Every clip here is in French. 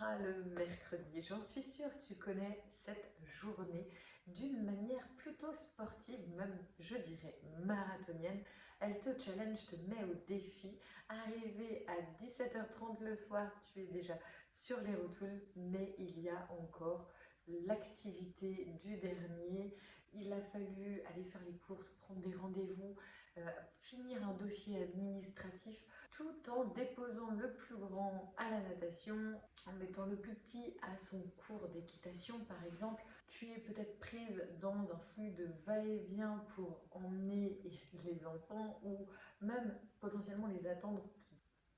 Le mercredi, j'en suis sûre tu connais cette journée d'une manière plutôt sportive, même je dirais marathonienne. Elle te challenge, te met au défi. Arrivé à 17h30 le soir, tu es déjà sur les rotules, mais il y a encore l'activité du dernier. Il a fallu aller faire les courses, prendre des rendez-vous, euh, finir un dossier administratif, tout en déposant le plus grand à la natation, en mettant le plus petit à son cours d'équitation par exemple. Tu es peut-être prise dans un flux de va-et-vient pour emmener les enfants ou même potentiellement les attendre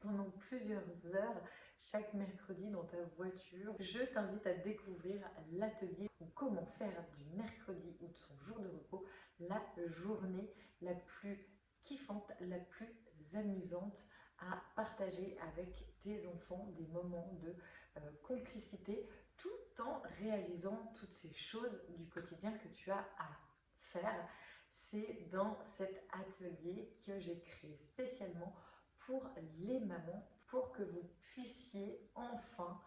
pendant plusieurs heures chaque mercredi dans ta voiture. Je t'invite à découvrir l'atelier ou comment faire du mercredi ou de son jour de repos la journée la plus kiffante, la plus amusante à partager avec tes enfants des moments de euh, complicité tout en réalisant toutes ces choses du quotidien que tu as à faire. C'est dans cet atelier que j'ai créé spécialement pour les mamans, pour que vous puissiez enfin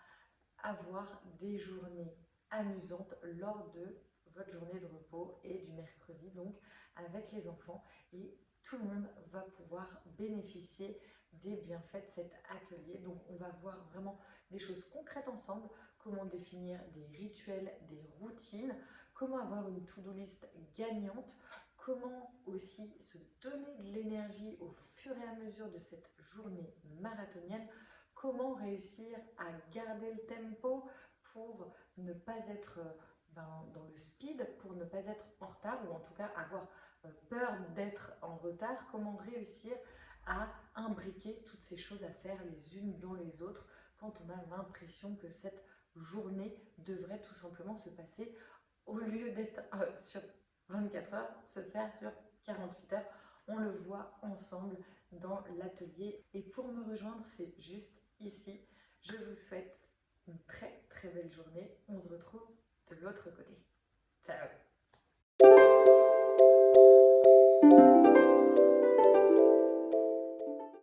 avoir des journées amusantes lors de votre journée de repos et du mercredi, donc avec les enfants. Et tout le monde va pouvoir bénéficier des bienfaits de cet atelier. Donc on va voir vraiment des choses concrètes ensemble, comment définir des rituels, des routines, comment avoir une to-do list gagnante, comment aussi se donner de l'énergie au fur et à mesure de cette journée marathonienne, comment réussir à garder le tempo pour ne pas être ben, dans le speed, pour ne pas être en retard ou en tout cas avoir euh, peur d'être en retard, comment réussir à imbriquer toutes ces choses à faire les unes dans les autres quand on a l'impression que cette journée devrait tout simplement se passer au lieu d'être euh, sur 24 heures, se faire sur 48 heures. On le voit ensemble dans l'atelier. Et pour me rejoindre, c'est juste ici. Je vous souhaite une très très belle journée. On se retrouve de l'autre côté.